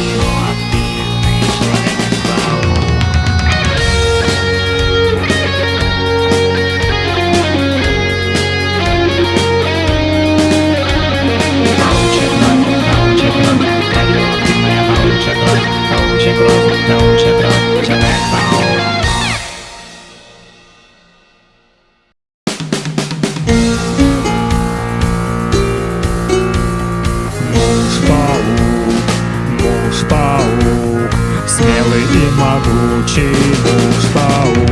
you. И могучий муж-паук.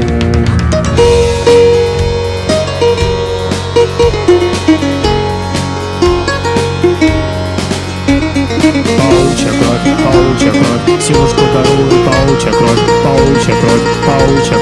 Паучья кровь, паучья кровь, силушку дарует паучья кровь, паучья кровь, паучья.